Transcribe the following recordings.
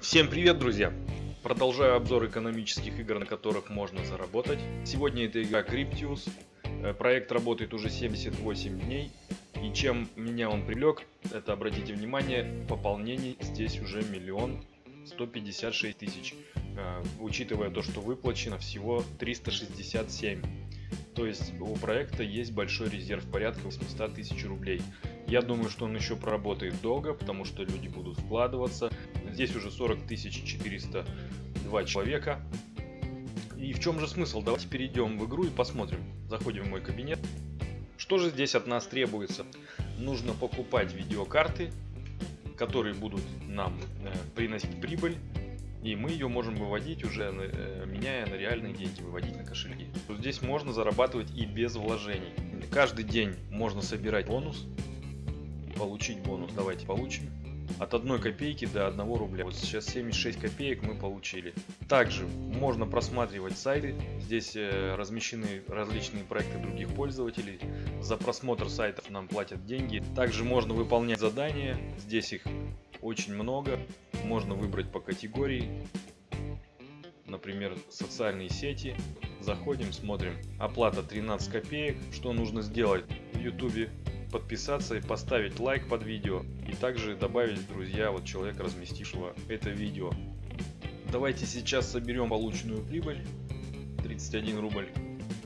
Всем привет, друзья! Продолжаю обзор экономических игр, на которых можно заработать. Сегодня это игра Cryptius. Э, проект работает уже 78 дней. И чем меня он привлек, это, обратите внимание, пополнений здесь уже миллион 156 тысяч. Э, учитывая то, что выплачено всего 367. То есть у проекта есть большой резерв порядка 800 тысяч рублей. Я думаю, что он еще проработает долго, потому что люди будут вкладываться. Здесь уже 40 402 человека. И в чем же смысл? Давайте перейдем в игру и посмотрим. Заходим в мой кабинет. Что же здесь от нас требуется? Нужно покупать видеокарты, которые будут нам э, приносить прибыль. И мы ее можем выводить уже, э, меняя на реальные деньги, выводить на кошельки. Здесь можно зарабатывать и без вложений. Каждый день можно собирать бонус, получить бонус. Давайте получим от 1 копейки до 1 рубля. Вот сейчас 76 копеек мы получили. Также можно просматривать сайты. Здесь э, размещены различные проекты других пользователей. За просмотр сайтов нам платят деньги. Также можно выполнять задания. Здесь их очень много. Можно выбрать по категории. Например, социальные сети. Заходим, смотрим. Оплата 13 копеек. Что нужно сделать в YouTube? Подписаться и поставить лайк под видео и также добавить друзья вот человека разместившего это видео. Давайте сейчас соберем полученную прибыль 31 рубль.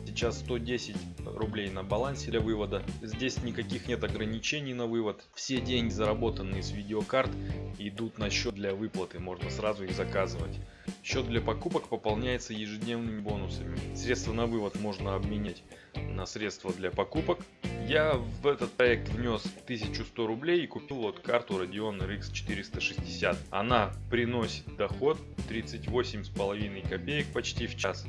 Сейчас 110 рублей на балансе для вывода. Здесь никаких нет ограничений на вывод. Все деньги, заработанные с видеокарт, идут на счет для выплаты. Можно сразу их заказывать. Счет для покупок пополняется ежедневными бонусами. Средства на вывод можно обменять на средства для покупок я в этот проект внес 1100 рублей и купил вот карту Radeon RX 460. Она приносит доход 38,5 копеек почти в час.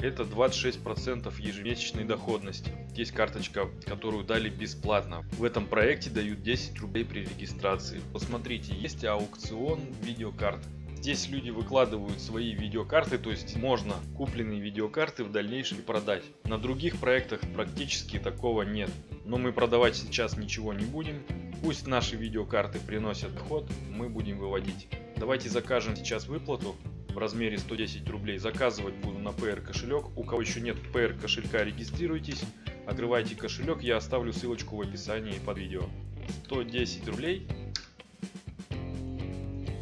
Это 26% ежемесячной доходности. Есть карточка, которую дали бесплатно. В этом проекте дают 10 рублей при регистрации. Посмотрите, есть аукцион видеокарт. Здесь люди выкладывают свои видеокарты, то есть можно купленные видеокарты в дальнейшем продать. На других проектах практически такого нет. Но мы продавать сейчас ничего не будем. Пусть наши видеокарты приносят доход, мы будем выводить. Давайте закажем сейчас выплату в размере 110 рублей. Заказывать буду на PR кошелек. У кого еще нет PR кошелька, регистрируйтесь. Открывайте кошелек, я оставлю ссылочку в описании под видео. 110 рублей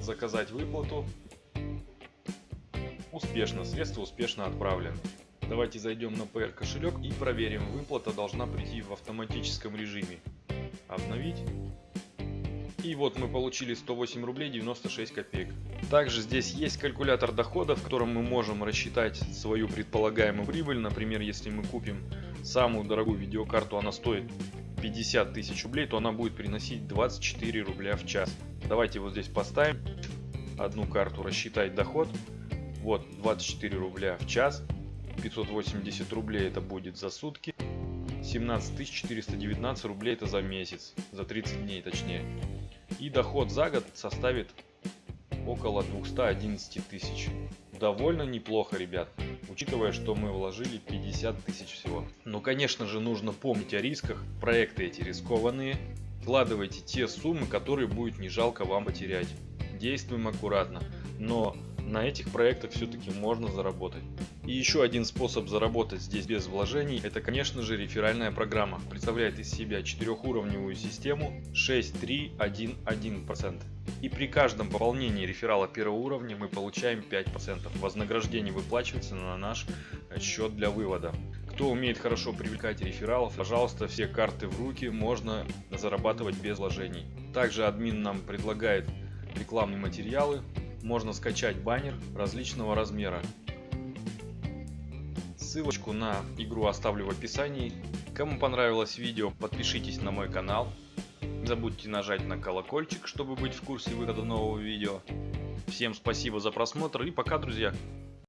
заказать выплату. Успешно, средства успешно отправлены. Давайте зайдем на PR кошелек и проверим. Выплата должна прийти в автоматическом режиме. Обновить. И вот мы получили 108 рублей 96 копеек. Также здесь есть калькулятор дохода, в котором мы можем рассчитать свою предполагаемую прибыль. Например, если мы купим самую дорогую видеокарту, она стоит 50 тысяч рублей, то она будет приносить 24 рубля в час. Давайте вот здесь поставим одну карту, рассчитать доход. Вот 24 рубля в час, 580 рублей это будет за сутки, 17 419 рублей это за месяц, за 30 дней точнее. И доход за год составит около 211 тысяч. Довольно неплохо, ребят, учитывая, что мы вложили 50 тысяч всего. Но, конечно же, нужно помнить о рисках. Проекты эти рискованные. Вкладывайте те суммы, которые будет не жалко вам потерять. Действуем аккуратно. Но на этих проектах все-таки можно заработать. И еще один способ заработать здесь без вложений, это конечно же реферальная программа. Представляет из себя четырехуровневую систему 6-3-1-1%. И при каждом пополнении реферала первого уровня мы получаем 5%. Вознаграждение выплачивается на наш счет для вывода. Кто умеет хорошо привлекать рефералов, пожалуйста, все карты в руки, можно зарабатывать без вложений. Также админ нам предлагает рекламные материалы, можно скачать баннер различного размера. Ссылочку на игру оставлю в описании. Кому понравилось видео, подпишитесь на мой канал. Не забудьте нажать на колокольчик, чтобы быть в курсе выхода нового видео. Всем спасибо за просмотр и пока, друзья!